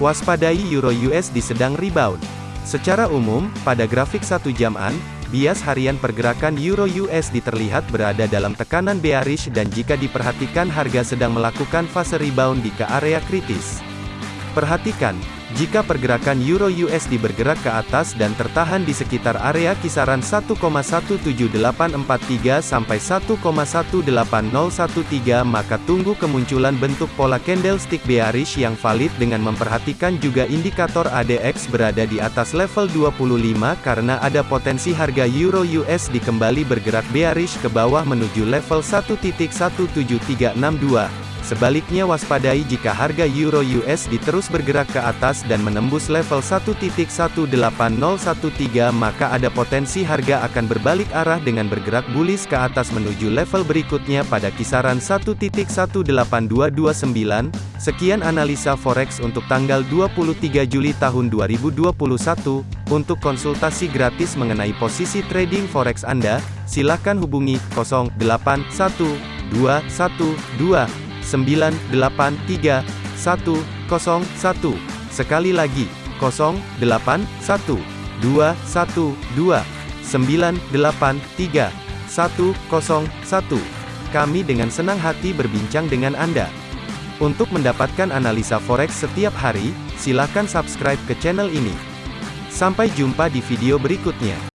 Waspadai Euro USD sedang rebound. Secara umum, pada grafik satu jaman, bias harian pergerakan Euro USD terlihat berada dalam tekanan bearish dan jika diperhatikan harga sedang melakukan fase rebound di ke area kritis. Perhatikan, jika pergerakan Euro USD bergerak ke atas dan tertahan di sekitar area kisaran 1,17843 sampai 1,18013 maka tunggu kemunculan bentuk pola candlestick bearish yang valid dengan memperhatikan juga indikator ADX berada di atas level 25 karena ada potensi harga Euro USD kembali bergerak bearish ke bawah menuju level 1.17362. Sebaliknya waspadai jika harga Euro USD terus bergerak ke atas dan menembus level 1.18013 maka ada potensi harga akan berbalik arah dengan bergerak bullish ke atas menuju level berikutnya pada kisaran 1.18229. Sekian analisa forex untuk tanggal 23 Juli tahun 2021. Untuk konsultasi gratis mengenai posisi trading forex Anda, silakan hubungi 081212 983 101. Sekali lagi, 081 212 983 101. Kami dengan senang hati berbincang dengan Anda. Untuk mendapatkan analisa forex setiap hari, silakan subscribe ke channel ini. Sampai jumpa di video berikutnya.